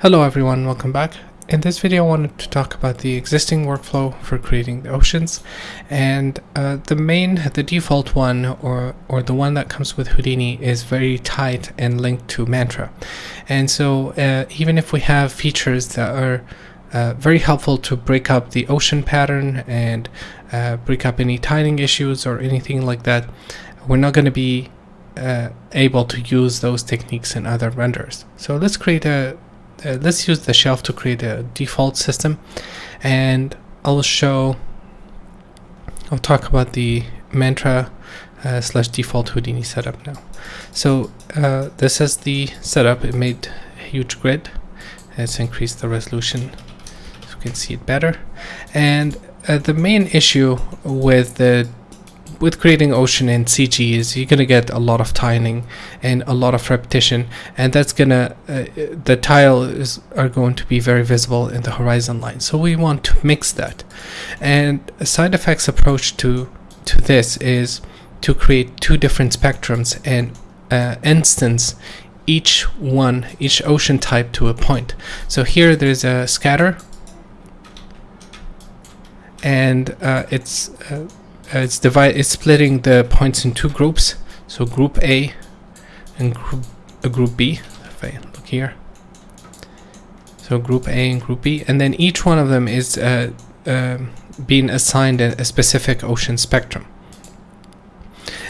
Hello everyone, welcome back. In this video I wanted to talk about the existing workflow for creating the oceans and uh, the main, the default one or, or the one that comes with Houdini is very tight and linked to Mantra. And so uh, even if we have features that are uh, very helpful to break up the ocean pattern and uh, break up any tiling issues or anything like that, we're not going to be uh, able to use those techniques in other renders. So let's create a uh, let's use the shelf to create a default system. And I'll show I'll talk about the mantra uh, slash default Houdini setup now. So uh, this is the setup. It made a huge grid. Let's increase the resolution so we can see it better. And uh, the main issue with the with creating ocean in CG is you're gonna get a lot of tiling and a lot of repetition and that's gonna uh, the tile is are going to be very visible in the horizon line. So we want to mix that. And a SideFX approach to to this is to create two different spectrums and uh, instance each one each ocean type to a point. So here there's a scatter and uh, it's uh, it's divide it's splitting the points in two groups. So group A and group, uh, group B if I look here. So group A and group B and then each one of them is uh, um, being assigned a, a specific ocean spectrum.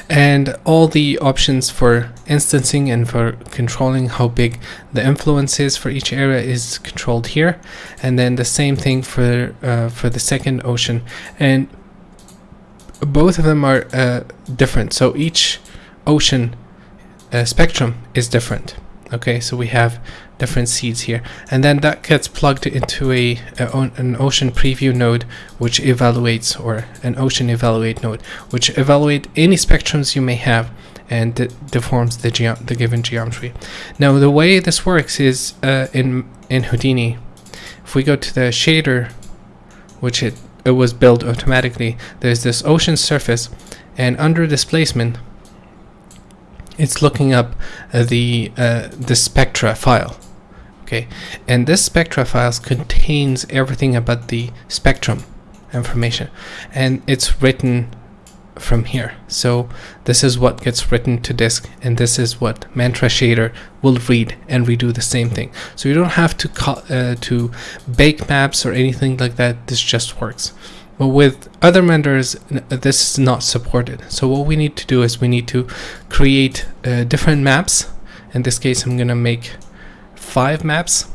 And all the options for instancing and for controlling how big the influence is for each area is controlled here. And then the same thing for uh, for the second ocean. And both of them are uh, different. So each ocean uh, spectrum is different. Okay so we have different seeds here. And then that gets plugged into a, a an ocean preview node which evaluates or an ocean evaluate node which evaluate any spectrums you may have and deforms the, the given geometry. Now the way this works is uh, in in Houdini if we go to the shader which it it was built automatically. There's this ocean surface and under displacement it's looking up uh, the uh, the spectra file okay and this spectra files contains everything about the spectrum information and it's written from here. So this is what gets written to disk and this is what mantra shader will read and redo the same thing. So you don't have to uh, to bake maps or anything like that. This just works. But with other renders this is not supported. So what we need to do is we need to create uh, different maps. In this case I'm gonna make five maps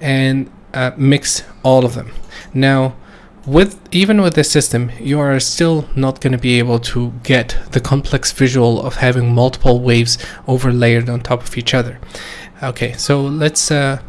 and uh, mix all of them. Now with even with this system you are still not going to be able to get the complex visual of having multiple waves overlaid on top of each other. Okay so let's uh,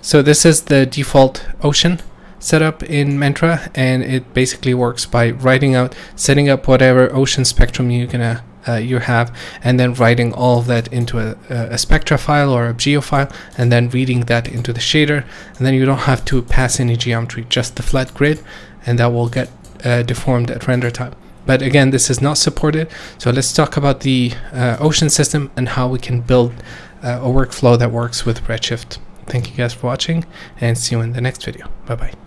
so this is the default ocean setup in Mantra and it basically works by writing out setting up whatever ocean spectrum you're gonna uh, you have and then writing all of that into a, a, spectra file or a geo file and then reading that into the shader. And then you don't have to pass any geometry just the flat grid and that will get uh, deformed at render time. But again this is not supported so let's talk about the uh, ocean system and how we can build uh, a workflow that works with redshift. Thank you guys for watching and see you in the next video. Bye bye